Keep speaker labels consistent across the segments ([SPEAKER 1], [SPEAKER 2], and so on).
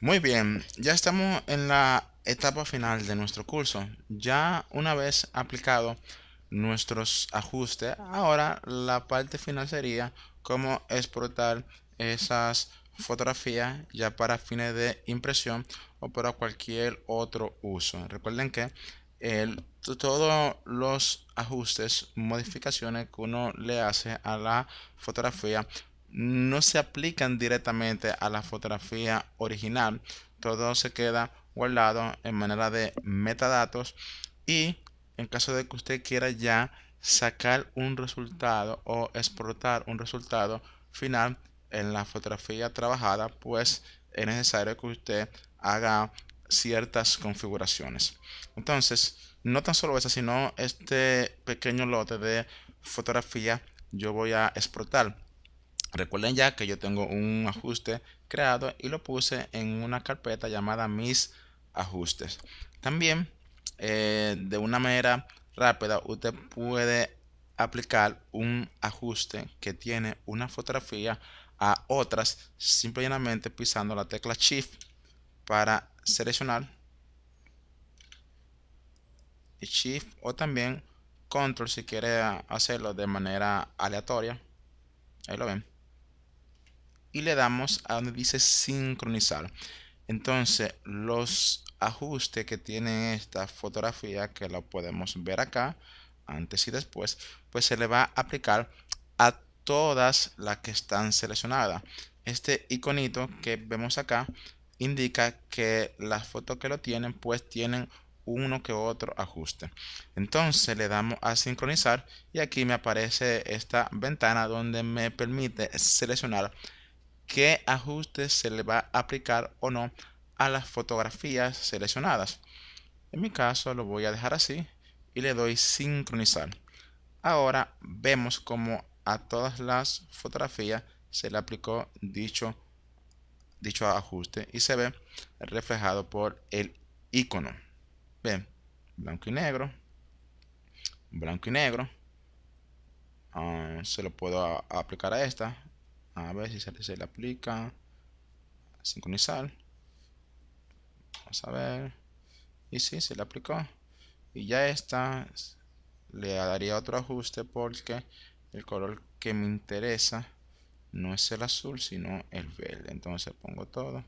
[SPEAKER 1] Muy bien, ya estamos en la etapa final de nuestro curso. Ya una vez aplicado nuestros ajustes, ahora la parte final sería cómo exportar esas fotografías ya para fines de impresión o para cualquier otro uso. Recuerden que todos los ajustes, modificaciones que uno le hace a la fotografía no se aplican directamente a la fotografía original. Todo se queda guardado en manera de metadatos y en caso de que usted quiera ya sacar un resultado o exportar un resultado final en la fotografía trabajada, pues es necesario que usted haga ciertas configuraciones. Entonces, no tan solo eso, sino este pequeño lote de fotografía yo voy a exportar. Recuerden ya que yo tengo un ajuste creado y lo puse en una carpeta llamada mis ajustes. También eh, de una manera rápida usted puede aplicar un ajuste que tiene una fotografía a otras simplemente pisando la tecla shift para seleccionar y shift o también control si quiere hacerlo de manera aleatoria ahí lo ven y le damos a donde dice sincronizar. Entonces los ajustes que tiene esta fotografía que lo podemos ver acá antes y después pues se le va a aplicar a todas las que están seleccionadas este iconito que vemos acá indica que las fotos que lo tienen pues tienen uno que otro ajuste entonces le damos a sincronizar y aquí me aparece esta ventana donde me permite seleccionar qué ajustes se le va a aplicar o no a las fotografías seleccionadas. En mi caso lo voy a dejar así y le doy sincronizar. Ahora vemos como a todas las fotografías se le aplicó dicho, dicho ajuste y se ve reflejado por el icono. Ven, blanco y negro, blanco y negro. Ah, se lo puedo aplicar a esta a ver si se, le aplica. Sincronizar. Vamos a ver. Y si se le aplicó. Y ya está le daría otro ajuste porque el color que me interesa no es el azul sino el verde. Entonces pongo todo.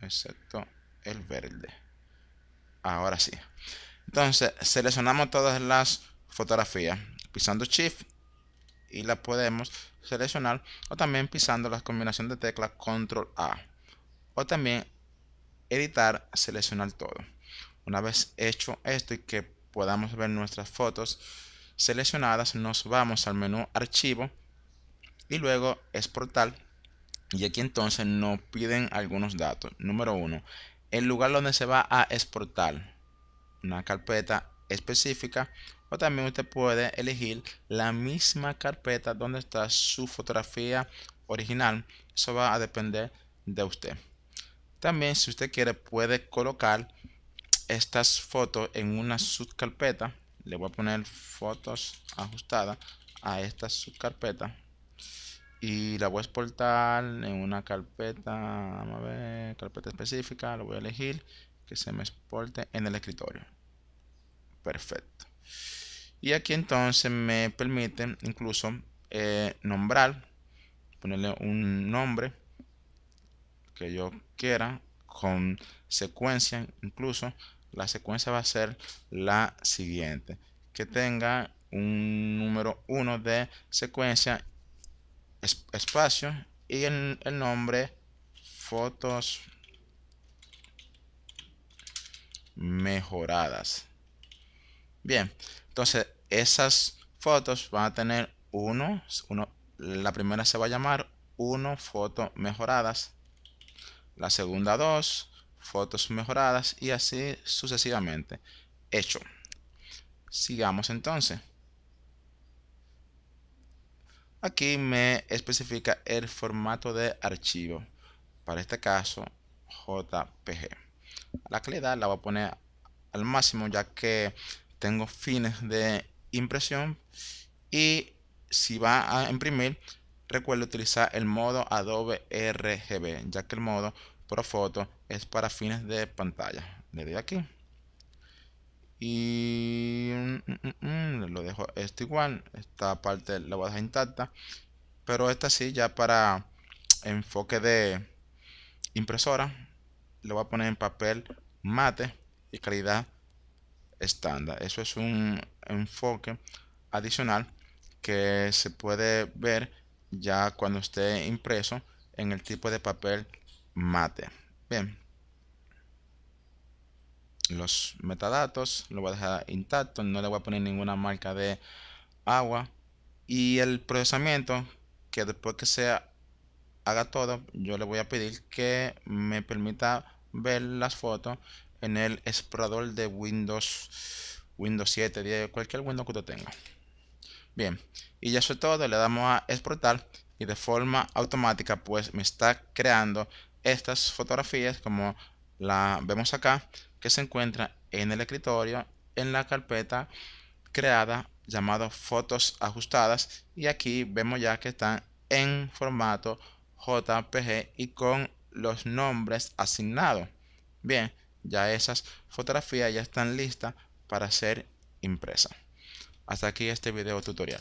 [SPEAKER 1] Excepto el verde. Ahora sí. Entonces seleccionamos todas las fotografías. Pisando shift y la podemos seleccionar o también pisando la combinación de teclas control A o también editar seleccionar todo. Una vez hecho esto y que podamos ver nuestras fotos seleccionadas nos vamos al menú archivo y luego exportar y aquí entonces nos piden algunos datos. Número uno el lugar donde se va a exportar. Una carpeta específica o también usted puede elegir la misma carpeta donde está su fotografía original. Eso va a depender de usted. También si usted quiere puede colocar estas fotos en una subcarpeta. Le voy a poner fotos ajustadas a esta subcarpeta. Y la voy a exportar en una carpeta a ver carpeta específica lo voy a elegir que se me exporte en el escritorio. Perfecto y aquí entonces me permite incluso eh, nombrar ponerle un nombre que yo quiera con secuencia. Incluso la secuencia va a ser la siguiente. Que tenga un número 1 de secuencia espacio y el, el nombre fotos mejoradas Bien, entonces esas fotos van a tener uno, uno la primera se va a llamar uno fotos mejoradas, la segunda dos fotos mejoradas y así sucesivamente. Hecho. Sigamos entonces. Aquí me especifica el formato de archivo. Para este caso, JPG. La calidad la voy a poner al máximo ya que tengo fines de impresión y si va a imprimir recuerde utilizar el modo Adobe RGB, ya que el modo Profoto es para fines de pantalla. Le doy aquí. Y mm, mm, mm, lo dejo esto igual. Esta parte la voy a dejar intacta. Pero esta sí, ya para enfoque de impresora, lo voy a poner en papel mate y calidad estándar. Eso es un enfoque adicional que se puede ver ya cuando esté impreso en el tipo de papel mate. Bien. Los metadatos lo voy a dejar intacto, no le voy a poner ninguna marca de agua. Y el procesamiento, que después que se haga todo, yo le voy a pedir que me permita ver las fotos en el explorador de Windows, Windows 7, 10, cualquier Windows que usted tenga. Bien, y ya eso es todo, le damos a exportar y de forma automática pues me está creando estas fotografías como la vemos acá que se encuentra en el escritorio en la carpeta creada llamado fotos ajustadas y aquí vemos ya que están en formato JPG y con los nombres asignados. Bien, ya esas fotografías ya están listas para ser impresas. Hasta aquí este video tutorial.